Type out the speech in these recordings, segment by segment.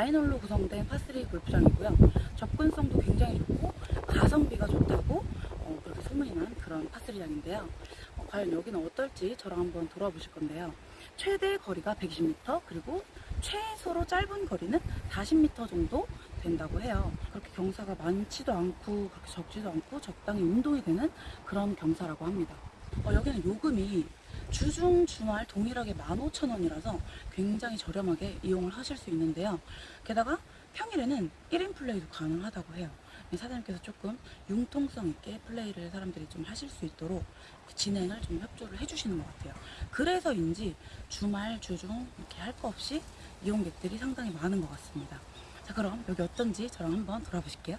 나인홀로 구성된 파스리 골프장이고요. 접근성도 굉장히 좋고 가성비가 좋다고 어, 그렇게 소문이 난 그런 파스리장인데요. 어, 과연 여기는 어떨지 저랑 한번 돌아보실 건데요. 최대 거리가 120m 그리고 최소로 짧은 거리는 40m 정도 된다고 해요. 그렇게 경사가 많지도 않고 그렇게 적지도 않고 적당히 운동이 되는 그런 경사라고 합니다. 어, 여기는 요금이 주중 주말 동일하게 15,000원이라서 굉장히 저렴하게 이용을 하실 수 있는데요. 게다가 평일에는 1인 플레이도 가능하다고 해요. 사장님께서 조금 융통성 있게 플레이를 사람들이 좀 하실 수 있도록 진행을 좀 협조를 해주시는 것 같아요. 그래서인지 주말, 주중 이렇게 할 거 없이 이용객들이 상당히 많은 것 같습니다. 자, 그럼 여기 어떤지 저랑 한번 돌아보실게요.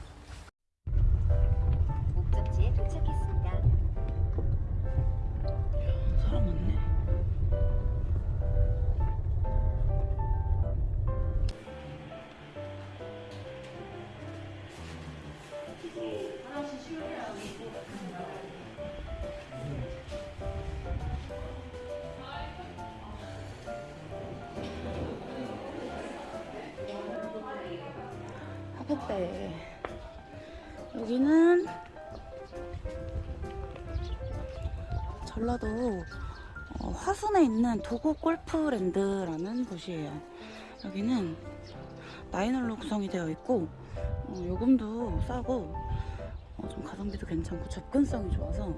하겠대. 여기는 전라도 어, 화순에 있는 도곡 골프랜드라는 곳이에요. 여기는 나인홀로 구성이 되어 있고 어, 요금도 싸고 어, 좀 가성비도 괜찮고 접근성이 좋아서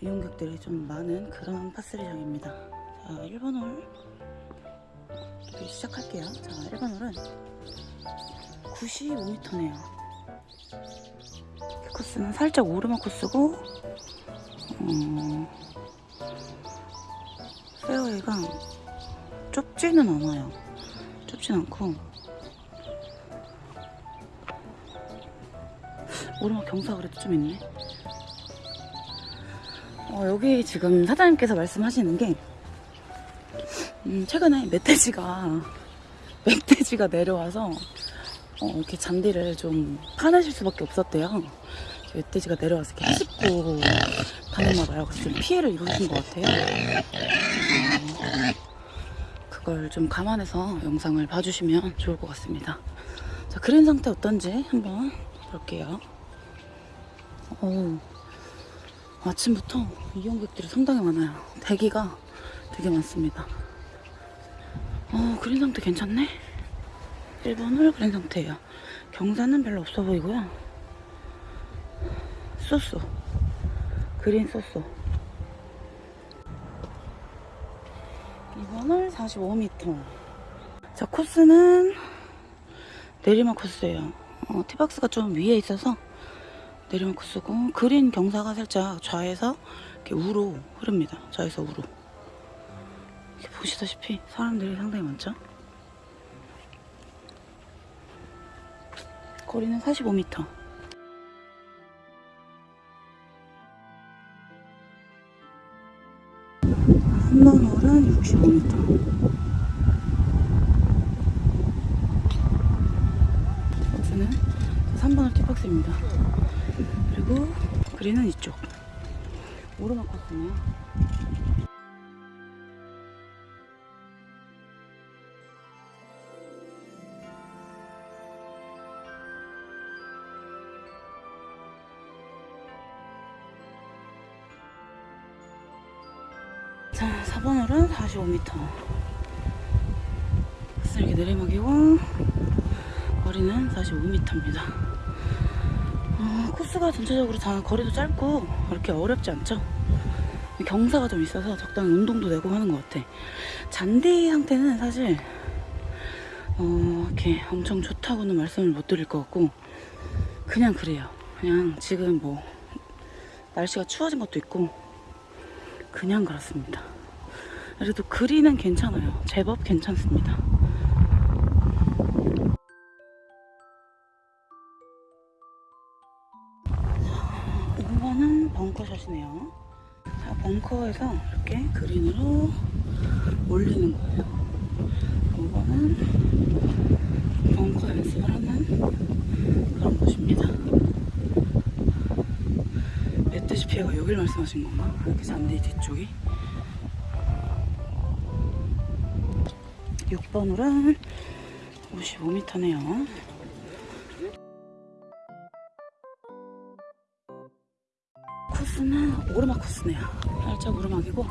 이용객들이 좀 많은 그런 파스리장입니다. 자, 1번 홀 시작할게요. 자, 1번 홀은 95m네요. 코스는 살짝 오르막 코스고 어, 페어웨이가 좁지는 않아요. 좁진 않고 오르막 경사가 그래도 좀 있네. 어, 여기 지금 사장님께서 말씀하시는 게 음, 최근에 멧돼지가 멧돼지가 내려와서 어, 이렇게 잔디를 좀 파내실 수밖에 없었대요. 멧돼지가 내려와서 이렇게 해집고 다녔나 봐요. 그래서 좀 피해를 입으신 것 같아요. 어, 그걸 좀 감안해서 영상을 봐주시면 좋을 것 같습니다. 자, 그린 상태 어떤지 한번 볼게요. 어우, 아침부터 이용객들이 상당히 많아요. 대기가 되게 많습니다. 어, 그린 상태 괜찮네? 1번을 그린 상태예요. 경사는 별로 없어 보이고요. 쏘쏘. 그린 쏘쏘. 2번을 45m. 자, 코스는 내리막 코스예요. 어, 티박스가 좀 위에 있어서 내리막 코스고 그린 경사가 살짝 좌에서 이렇게 우로 흐릅니다. 좌에서 우로. 이렇게 보시다시피 사람들이 상당히 많죠? 거리는 45m. 한번 홀은 65m. 여기는 3번홀 티박스입니다. 그리고 그린은 이쪽. 오르막 코스네요. 자, 4번홀은 45m. 이렇게 내리막이고, 거리는 45m입니다. 어, 코스가 전체적으로 다 거리도 짧고, 그렇게 어렵지 않죠? 경사가 좀 있어서 적당히 운동도 되고 하는 것 같아. 잔디 상태는 사실, 어, 이렇게 엄청 좋다고는 말씀을 못 드릴 것 같고, 그냥 그래요. 그냥 지금 뭐, 날씨가 추워진 것도 있고, 그냥 그렇습니다. 그래도 그리는 괜찮아요. 제법 괜찮습니다. 자, 5번은 벙커샷이네요. 자, 벙커에서 이렇게 그린으로 올리는 거예요. 5번은 벙커 연습을 하는 그런 곳입니다. 피해가 여길 말씀하신 건가? 이렇게 잔디 뒤쪽이 6번 홀은 55m네요. 코스는 오르막 코스네요. 살짝 오르막이고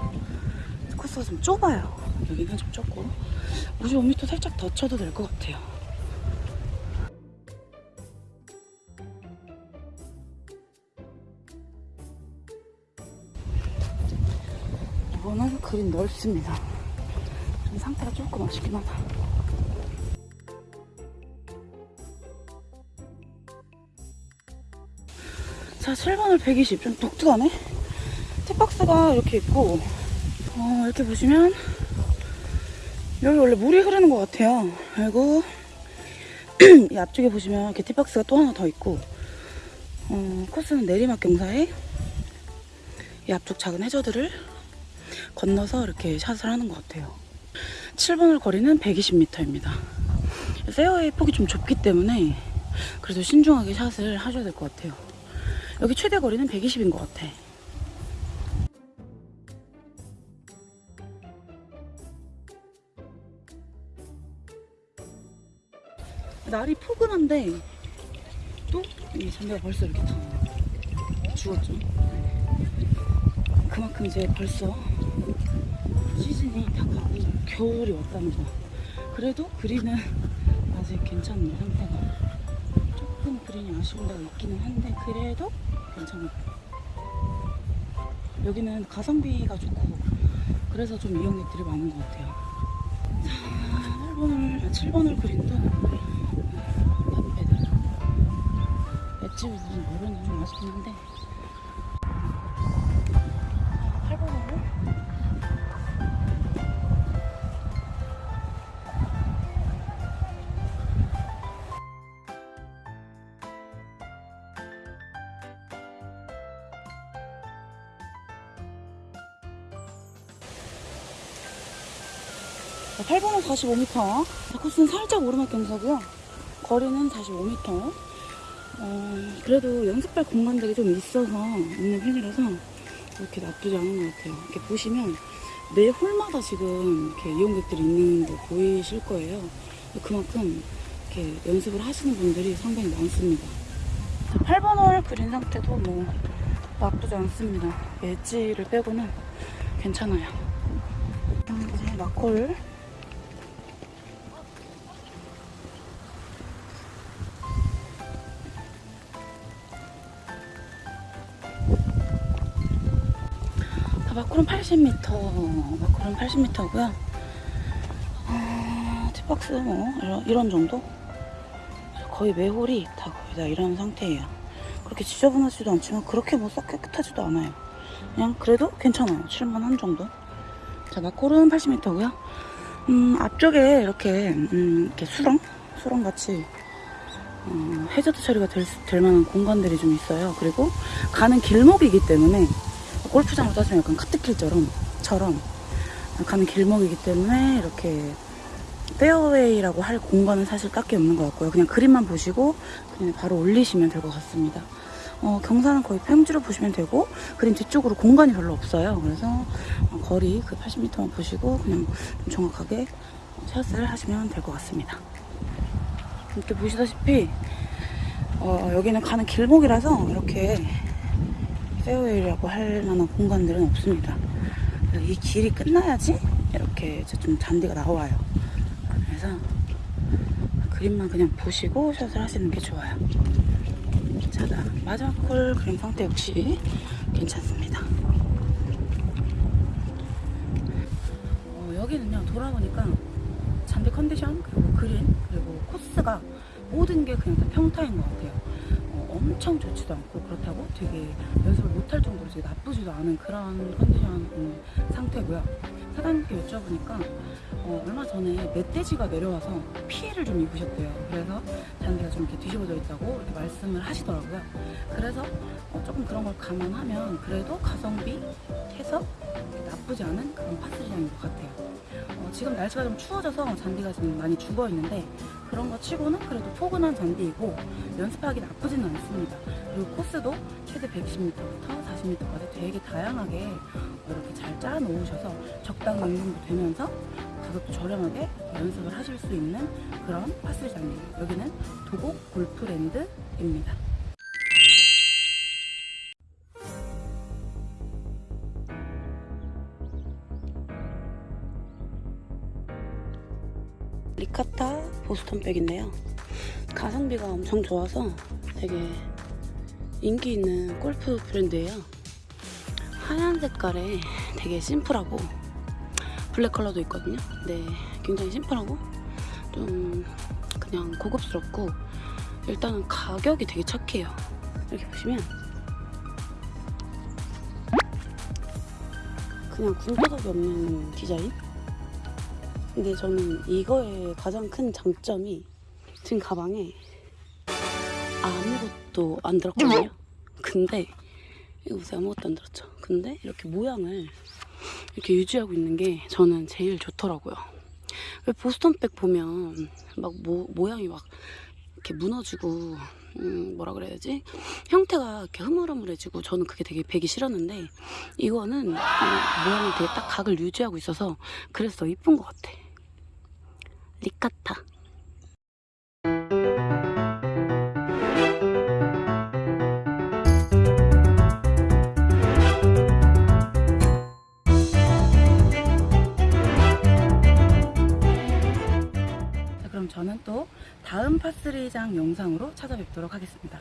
코스가 좀 좁아요. 여기는 좀 좁고 55m 살짝 더 쳐도 될 것 같아요. 이거는 그린 넓습니다. 좀 상태가 조금 아쉽긴 하다. 자, 7번을 120. 좀 독특하네. 티박스가 이렇게 있고, 어, 이렇게 보시면, 여기 원래 물이 흐르는 것 같아요. 그리고, 이 앞쪽에 보시면 이렇게 티박스가 또 하나 더 있고, 어, 코스는 내리막 경사에 이 앞쪽 작은 해저들을 건너서 이렇게 샷을 하는 것 같아요. 7번을 거리는 120m입니다. 페어웨이 폭이 좀 좁기 때문에 그래도 신중하게 샷을 하셔야 될 것 같아요. 여기 최대 거리는 120인 것 같아. 날이 포근한데 또 이 잔디가 벌써 이렇게 다 죽었죠. 그만큼 이제 벌써 시즌이 다 가고 겨울이 왔다는 거. 그래도 그린은 아직 괜찮은 상태가 조금 그린이 아쉬운 데가 있기는 한데 그래도 괜찮아요. 여기는 가성비가 좋고 그래서 좀 이용객들이 많은 것 같아요. 자, 8번을, 7번을 그린도 탑배들 맷집이 무슨 모르는 좀 아쉽긴 한데 8번으로 8번은 45m. 자, 코스는 살짝 오르막 경사고요. 거리는 45m. 어, 그래도 연습할 공간들이 좀 있어서 있는 편이라서 이렇게 나쁘지 않은 것 같아요. 이렇게 보시면 매 홀마다 지금 이렇게 이용객들이 있는 거 보이실 거예요. 그만큼 이렇게 연습을 하시는 분들이 상당히 많습니다. 자, 8번 홀 그린 상태도 뭐 나쁘지 않습니다. 엣지를 빼고는 괜찮아요. 음, 이제 마콜 자, 마콜은 80m, 마콜은 80m고요. 어, 티박스 뭐 이런, 이런 정도? 거의 매홀이 다 거의 다 이런 상태예요. 그렇게 지저분하지도 않지만 그렇게 뭐 썩 깨끗하지도 않아요. 그냥 그래도 괜찮아요. 7만 한 정도. 자, 마콜은 80m고요. 음, 앞쪽에 이렇게, 음, 이렇게 수렁? 수렁 같이, 어, 해저드 처리가 될, 수- 될 만한 공간들이 좀 있어요. 그리고 가는 길목이기 때문에 골프장으로 따지면 약간 카트길처럼, 처럼 가는 길목이기 때문에 이렇게 페어웨이라고 할 공간은 사실 딱히 없는 것 같고요. 그냥 그림만 보시고 그냥 바로 올리시면 될 것 같습니다. 어, 경사는 거의 평지로 보시면 되고 그림 뒤쪽으로 공간이 별로 없어요. 그래서 어, 거리 그 80m만 보시고 그냥 좀 정확하게 샷을 하시면 될 것 같습니다. 이렇게 보시다시피 어, 여기는 가는 길목이라서 이렇게 페어웨이라고 할 만한 공간들은 없습니다. 이 길이 끝나야지 이렇게 좀 잔디가 나와요. 그래서 그림만 그냥 보시고 샷을 하시는 게 좋아요. 자, 나 마지막 홀 그림 상태 역시 괜찮습니다. 어, 여기는요 돌아보니까 잔디 컨디션 그리고 그린 그리고 코스가 모든 게 그냥 다 평타인 것 같아요. 어, 엄청 좋지도 않고 그렇다고 되게 연습을 못할 정도로 되게 나쁘지도 않은 그런 컨디션 음, 상태고요. 사장님께 여쭤보니까 어, 얼마 전에 멧돼지가 내려와서 피해를 좀 입으셨대요. 그래서 잔디가 좀 이렇게 뒤집어져 있다고 이렇게 말씀을 하시더라고요. 그래서 어, 조금 그런 걸 감안하면 그래도 가성비 해서 나쁘지 않은 그런 파스리장인 것 같아요. 어, 지금 날씨가 좀 추워져서 잔디가 지금 많이 죽어 있는데 그런 거 치고는 그래도 포근한 잔디이고 연습하기 나쁘지는 않습니다. 그리고 코스도 최대 110m부터 40m까지 되게 다양하게 이렇게 잘 짜 놓으셔서 적당 운동도 되면서 가격도 저렴하게 연습을 하실 수 있는 그런 파스장이에요. 여기는 도곡 골프랜드입니다. 리카타 보스턴 백인데요. 가성비가 엄청 좋아서 되게 인기 있는 골프 브랜드예요. 하얀 색깔에 되게 심플하고 블랙 컬러도 있거든요. 네, 굉장히 심플하고 좀 그냥 고급스럽고 일단은 가격이 되게 착해요. 이렇게 보시면 그냥 군더더기 없는 디자인? 근데 저는 이거의 가장 큰 장점이 지금 가방에 아무것도 안 들었거든요. 근데 이거 보세요. 아무것도 안 들었죠. 근데 이렇게 모양을 이렇게 유지하고 있는 게 저는 제일 좋더라고요. 왜 보스턴백 보면 막 모, 모양이 막 이렇게 무너지고 음, 뭐라 그래야 되지? 형태가 이렇게 흐물흐물해지고 저는 그게 되게 배기 싫었는데 이거는 음, 모양이 되게 딱 각을 유지하고 있어서 그래서 더 이쁜 것 같아. 리카타. 자, 그럼 저는 또 다음 파스리장 영상으로 찾아뵙도록 하겠습니다.